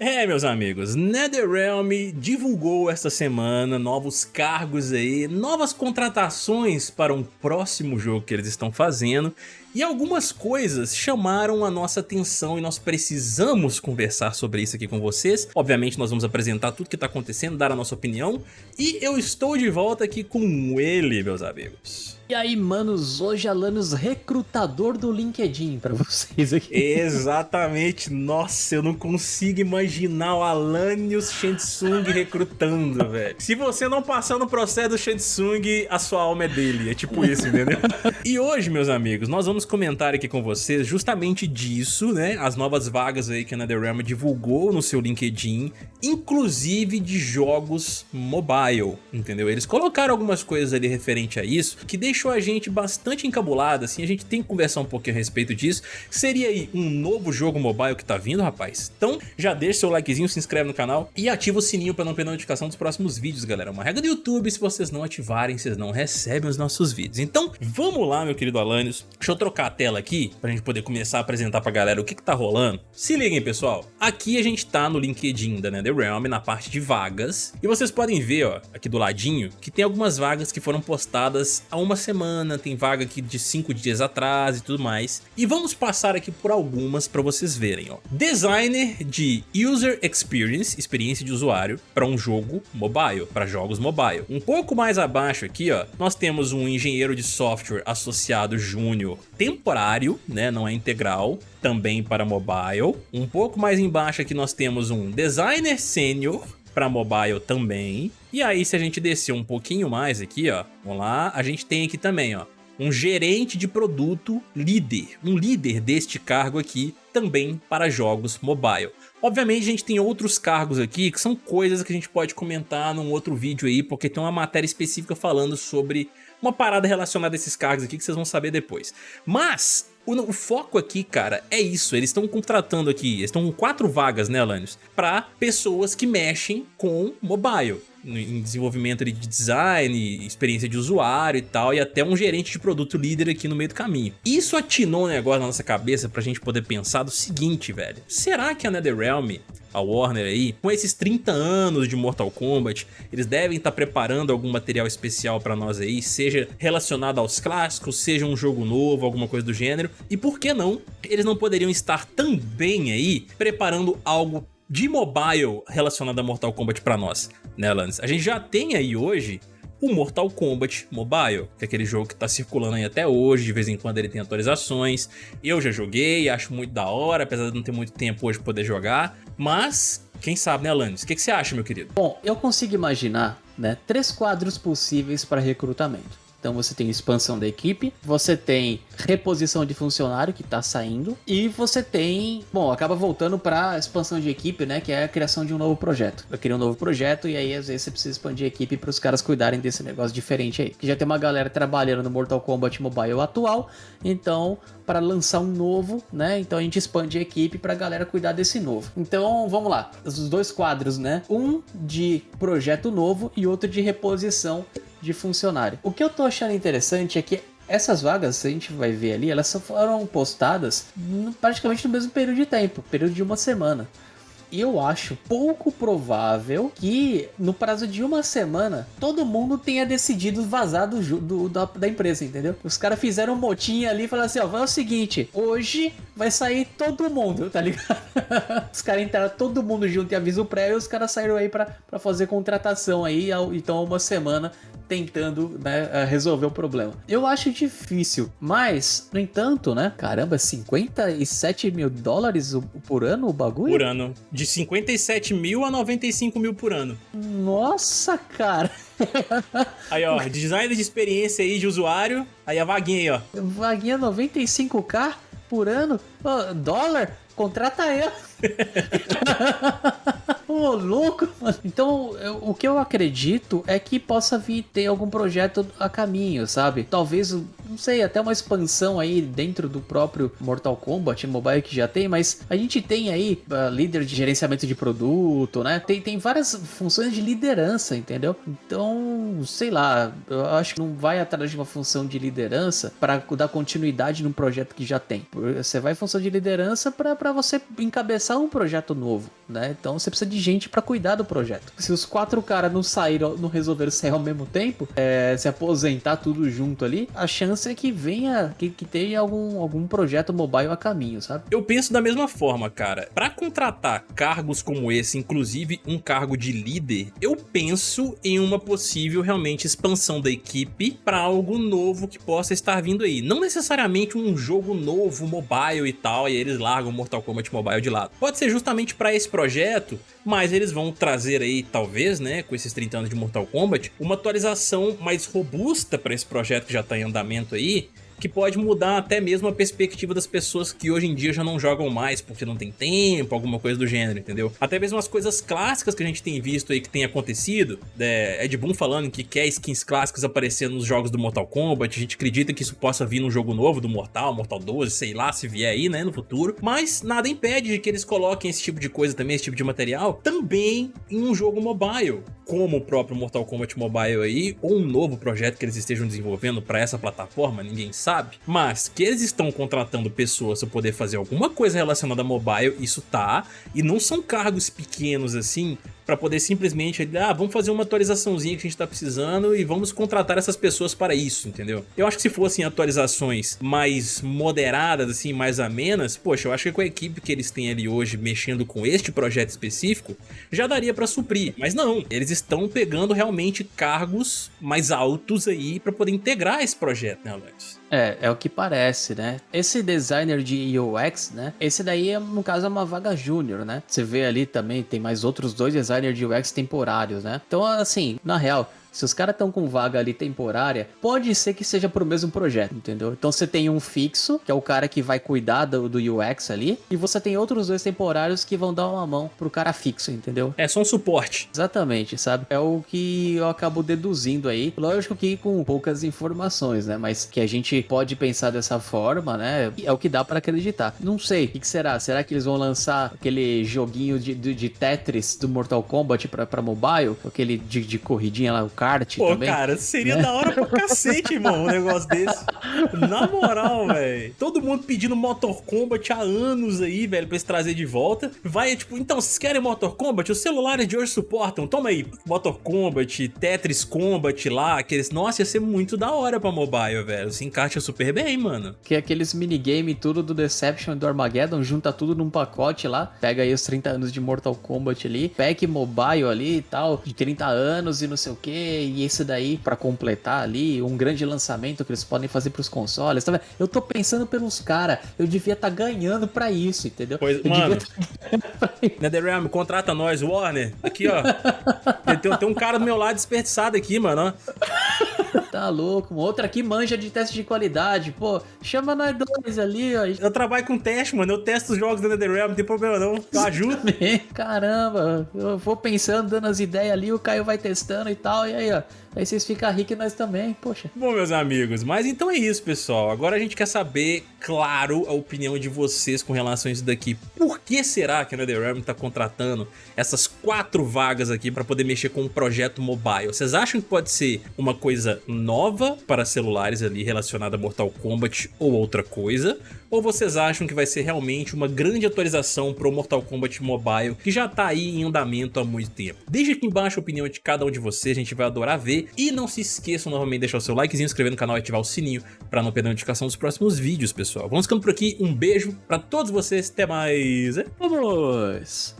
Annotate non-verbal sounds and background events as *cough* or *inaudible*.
É, meus amigos, NetherRealm divulgou esta semana novos cargos aí, novas contratações para um próximo jogo que eles estão fazendo e algumas coisas chamaram a nossa atenção e nós precisamos conversar sobre isso aqui com vocês. Obviamente nós vamos apresentar tudo que está acontecendo, dar a nossa opinião. E eu estou de volta aqui com ele, meus amigos. E aí, manos, hoje Alanos recrutador do LinkedIn pra vocês aqui. Exatamente, nossa, eu não consigo imaginar o Alanios Shensung recrutando, *laughs* velho. Se você não passar no processo do Shensung, a sua alma é dele, é tipo isso, entendeu? *laughs* e hoje, meus amigos, nós vamos comentar aqui com vocês justamente disso, né? As novas vagas aí que a NetherRealm divulgou no seu LinkedIn, inclusive de jogos mobile, entendeu? Eles colocaram algumas coisas ali referente a isso, que deixou a gente bastante encabulado, assim, a gente tem que conversar um pouquinho a respeito disso. Seria aí um novo jogo mobile que tá vindo, rapaz? Então já deixa seu likezinho, se inscreve no canal e ativa o sininho para não perder notificação dos próximos vídeos, galera. Uma regra do YouTube, se vocês não ativarem, vocês não recebem os nossos vídeos. Então vamos lá, meu querido Alanios. Deixa eu trocar a tela aqui pra gente poder começar a apresentar pra galera o que que tá rolando. Se liguem, pessoal. Aqui a gente tá no LinkedIn da NetherRealm, na parte de vagas. E vocês podem ver, ó, aqui do ladinho, que tem algumas vagas que foram postadas há uma semana, tem vaga aqui de 5 dias atrás e tudo mais. E vamos passar aqui por algumas para vocês verem. Ó. Designer de User Experience, experiência de usuário, para um jogo mobile, para jogos mobile. Um pouco mais abaixo aqui, ó, nós temos um engenheiro de software associado júnior temporário, né, não é integral, também para mobile. Um pouco mais embaixo aqui nós temos um designer sênior, para mobile também. E aí se a gente descer um pouquinho mais aqui, ó, vamos lá, a gente tem aqui também, ó, um gerente de produto líder, um líder deste cargo aqui também para jogos mobile. Obviamente a gente tem outros cargos aqui que são coisas que a gente pode comentar num outro vídeo aí, porque tem uma matéria específica falando sobre uma parada relacionada a esses cargos aqui que vocês vão saber depois. Mas o, foco aqui, cara, é isso. Eles estão contratando aqui, eles estão com quatro vagas, né, Alanios? Para pessoas que mexem com mobile. Em desenvolvimento de design, experiência de usuário e tal, e até um gerente de produto líder aqui no meio do caminho. Isso atinou um negócio na nossa cabeça pra gente poder pensar do seguinte, velho. Será que a NetherRealm a Warner aí, com esses 30 anos de Mortal Kombat, eles devem estar tá preparando algum material especial para nós aí, seja relacionado aos clássicos, seja um jogo novo, alguma coisa do gênero, e por que não, eles não poderiam estar também aí preparando algo de mobile relacionado a Mortal Kombat para nós, né Lance? A gente já tem aí hoje o Mortal Kombat Mobile, que é aquele jogo que tá circulando aí até hoje, de vez em quando ele tem atualizações. Eu já joguei, acho muito da hora, apesar de não ter muito tempo hoje poder jogar, mas quem sabe, né, Alanis? O que, que você acha, meu querido? Bom, eu consigo imaginar né, três quadros possíveis para recrutamento. Então você tem expansão da equipe, você tem reposição de funcionário que está saindo e você tem, bom, acaba voltando para expansão de equipe, né, que é a criação de um novo projeto. Eu queria um novo projeto e aí às vezes você precisa expandir a equipe para os caras cuidarem desse negócio diferente aí. Que já tem uma galera trabalhando no Mortal Kombat Mobile atual, então para lançar um novo, né? Então a gente expande a equipe para a galera cuidar desse novo. Então vamos lá, os dois quadros, né? Um de projeto novo e outro de reposição de funcionário. O que eu tô achando interessante é que essas vagas, a gente vai ver ali, elas foram postadas praticamente no mesmo período de tempo, período de uma semana eu acho pouco provável que no prazo de uma semana todo mundo tenha decidido vazar do, do da, da, empresa, entendeu? Os caras fizeram um motinho ali e falaram assim: ó, vai o seguinte, hoje vai sair todo mundo, tá ligado? *laughs* os caras entraram todo mundo junto e aviso prévio, os caras saíram aí pra, pra fazer contratação aí, então uma semana tentando né, resolver o problema. Eu acho difícil, mas, no entanto, né? Caramba, 57 mil dólares por ano o bagulho? Por ano. De de 57 mil a 95 mil por ano. Nossa, cara. *laughs* Aí, ó, design de experiência aí de usuário. Aí a vaguinha aí, ó. Vaguinha 95k por ano? Oh, dólar? Contrata eu. *laughs* Ô, oh, louco, mano. Então, eu, o que eu acredito é que possa vir ter algum projeto a caminho, sabe? Talvez não sei, até uma expansão aí dentro do próprio Mortal Kombat Mobile que já tem, mas a gente tem aí uh, líder de gerenciamento de produto, né? Tem, tem várias funções de liderança, entendeu? Então, sei lá, eu acho que não vai atrás de uma função de liderança para dar continuidade num projeto que já tem. Você vai em função de liderança para você encabeçar um projeto novo, né? Então você precisa de gente para cuidar do projeto. Se os quatro caras não saíram, não resolveram sair ao mesmo tempo, é, se aposentar tudo junto ali, a chance é que venha, que, que tenha algum, algum projeto mobile a caminho, sabe? Eu penso da mesma forma, cara. Para contratar cargos como esse, inclusive um cargo de líder, eu penso em uma possível realmente expansão da equipe para algo novo que possa estar vindo aí. Não necessariamente um jogo novo, mobile e tal, e eles largam Mortal Kombat Mobile de lado. Pode ser justamente para esse projeto, mas eles vão trazer aí, talvez, né, com esses 30 anos de Mortal Kombat, uma atualização mais robusta para esse projeto que já está em andamento aí, que pode mudar até mesmo a perspectiva das pessoas que hoje em dia já não jogam mais porque não tem tempo, alguma coisa do gênero, entendeu? Até mesmo as coisas clássicas que a gente tem visto aí que tem acontecido, é, Ed Boon falando que quer skins clássicas aparecendo nos jogos do Mortal Kombat, a gente acredita que isso possa vir num jogo novo do Mortal, Mortal 12, sei lá, se vier aí, né, no futuro, mas nada impede de que eles coloquem esse tipo de coisa também, esse tipo de material, também em um jogo mobile, como o próprio Mortal Kombat Mobile aí, ou um novo projeto que eles estejam desenvolvendo para essa plataforma, ninguém sabe. Mas que eles estão contratando pessoas para poder fazer alguma coisa relacionada a mobile, isso tá. E não são cargos pequenos assim, para poder simplesmente, ah, vamos fazer uma atualizaçãozinha que a gente tá precisando e vamos contratar essas pessoas para isso, entendeu? Eu acho que se fossem atualizações mais moderadas, assim, mais amenas, poxa, eu acho que com a equipe que eles têm ali hoje mexendo com este projeto específico, já daria para suprir. Mas não, eles estão pegando realmente cargos mais altos aí para poder integrar esse projeto, né, Alex? É, é o que parece, né? Esse designer de UX, né? Esse daí, no caso, é uma vaga júnior, né? Você vê ali também, tem mais outros dois designers designer de UX temporários, né? Então, assim, na real, se os caras estão com vaga ali temporária, pode ser que seja pro mesmo projeto, entendeu? Então você tem um fixo, que é o cara que vai cuidar do, do UX ali, e você tem outros dois temporários que vão dar uma mão pro cara fixo, entendeu? É só um suporte. Exatamente, sabe? É o que eu acabo deduzindo aí. Lógico que com poucas informações, né? Mas que a gente pode pensar dessa forma, né? É o que dá para acreditar. Não sei, o que, que, será? Será que eles vão lançar aquele joguinho de, de, de Tetris do Mortal Kombat pra, pra mobile? Aquele de, de corridinha lá, o kart Pô, também. cara, seria né? da hora pra cacete, irmão, um negócio desse. Na moral, velho. Todo mundo pedindo Motor Kombat há anos aí, velho, pra eles trazer de volta. Vai, tipo, então, vocês querem Motor Kombat? Os celulares de hoje suportam. Toma aí, Motor Kombat, Tetris Combat lá, aqueles... Nossa, ia ser muito da hora pra mobile, velho. Se encaixa super bem, mano. Que é aqueles minigame tudo do Deception e do Armageddon, junta tudo num pacote lá, pega aí os 30 anos de Mortal Kombat ali, pack mobile ali e tal, de 30 anos e não sei o que, e esse daí para completar ali um grande lançamento que eles podem fazer para os consoles. Tá eu tô pensando pelos caras, eu devia estar tá ganhando para isso, entendeu? Pois, eu mano. Tá NetherRealm, contrata nós, Warner. Aqui, ó. *laughs* tem, tem, um cara do meu lado desperdiçado aqui, mano. Tá louco, outra aqui manja de teste de qualidade. Pô, chama nós dois ali, ó. Eu trabalho com teste, mano. Eu testo os jogos da NetherRealm, não tem problema não. Eu ajudo. *laughs* Caramba, eu vou pensando, dando as ideias ali, o Caio vai testando e tal, e aí, ó. Aí vocês ficam ricos e nós também, poxa. Bom, meus amigos, mas então é isso, pessoal. Agora a gente quer saber, claro, a opinião de vocês com relação a isso daqui. Por que será que a NetherRealm tá contratando essas quatro vagas aqui para poder mexer com um projeto mobile? Vocês acham que pode ser uma coisa nova para celulares ali relacionada a Mortal Kombat ou outra coisa? Ou vocês acham que vai ser realmente uma grande atualização para o Mortal Kombat Mobile que já tá aí em andamento há muito tempo? Deixe aqui embaixo a opinião de cada um de vocês, a gente vai adorar ver e não se esqueçam novamente de deixar o seu likezinho, inscrever no canal e ativar o sininho para não perder a notificação dos próximos vídeos, pessoal. Vamos ficando por aqui, um beijo para todos vocês, até mais. Vamos!